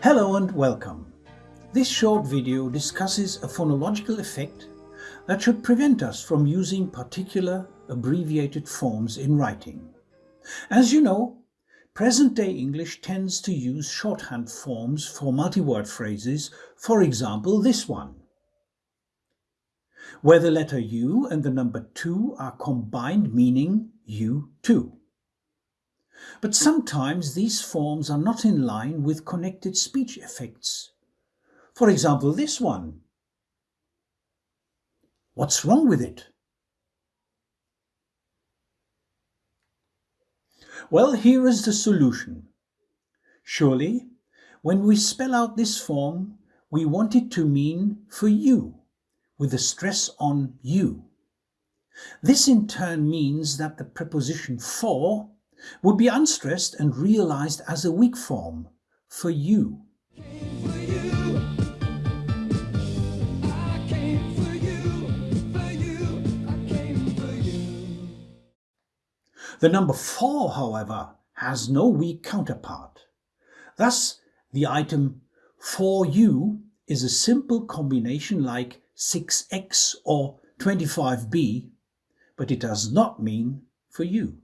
Hello and welcome. This short video discusses a phonological effect that should prevent us from using particular abbreviated forms in writing. As you know, present-day English tends to use shorthand forms for multi-word phrases, for example this one, where the letter U and the number 2 are combined meaning you too. But sometimes these forms are not in line with connected speech effects. For example, this one. What's wrong with it? Well, here is the solution. Surely, when we spell out this form, we want it to mean for you, with the stress on you. This in turn means that the preposition for would be unstressed and realized as a weak form for you. The number 4, however, has no weak counterpart. Thus, the item for you is a simple combination like 6x or 25b, but it does not mean for you.